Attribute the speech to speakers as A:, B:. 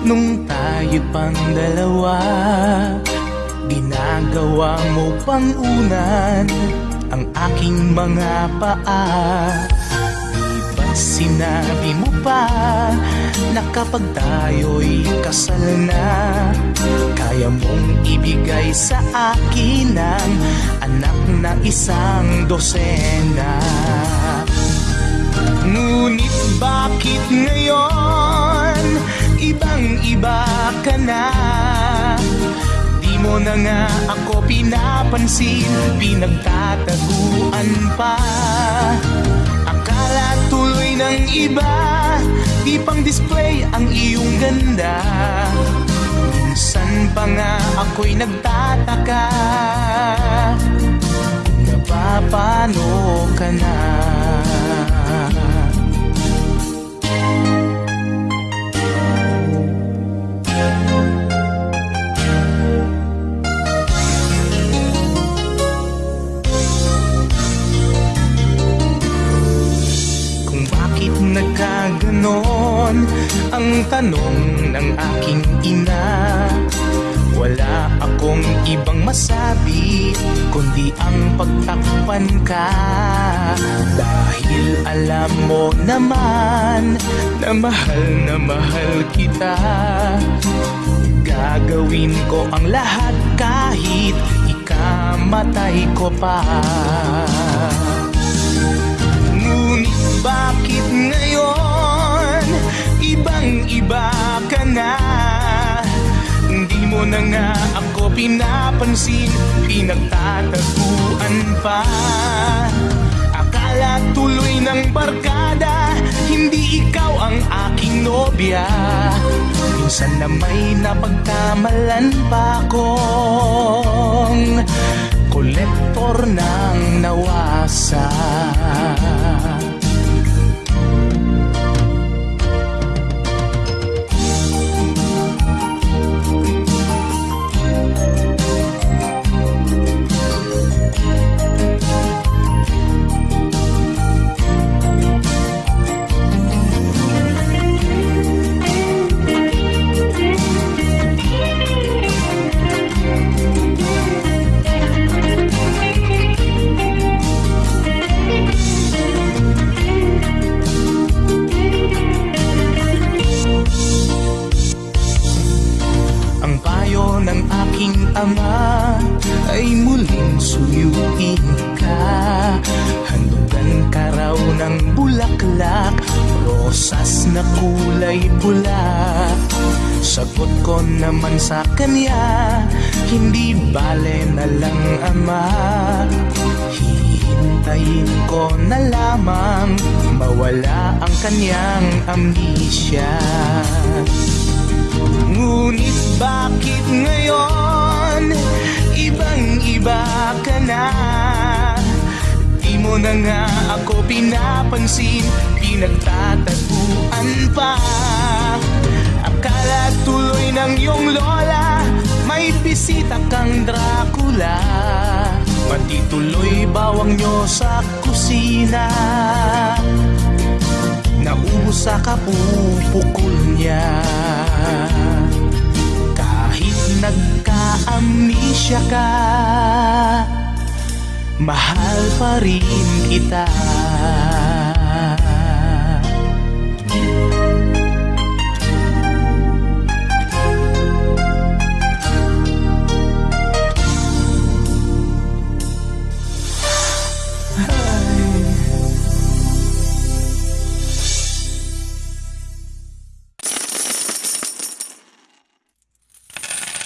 A: Nung tayo pang dalawa Ginagawa mo pang unan Ang aking mga paa. Di sinabi mo pa Na kapag tayo'y kasal na Kaya mong ibigay sa akin Ang anak na isang dosena? Ngunit bakit ngayon mo na nga ako pinapansin Pinagtataguan pa. Akala tuloy ng iba Di pang display ang iyong ganda. Minsan pa nga ako'y nagtataka Kung napapano ka na bakit nagkaganon? Ang tanong ng aking ina. Wala akong ibang masabi Kundi ang pagtakpan ka. Dahil alam mo naman Na mahal na mahal kita. Gagawin ko ang lahat kahit ikamatay ko pa bakit ngayon Ibang iba ka na? Hindi mo na nga ako pinapansin Pinagtataguan pa. Akala tuloy ng barkada Hindi ikaw ang aking nobya. Minsan na may napagkamalan pa akong Kolektor ng nawasa muling suyuin ka Handugan ka raw ng bulaklak, rosas na kulay pula Sagot ko naman sa kanya, hindi bale na lang ama. Hihintayin ko na lamang mawala ang kanyang amnesia. Ngunit bakit ngayon na nga ako pinapansin Pinagtataguan pa. Akala tuloy ng iyong lola May bisita kang Dracula. Matituloy bawang nyo sa kusina? Naubos sa kapupukol niya Mahal pa rin kita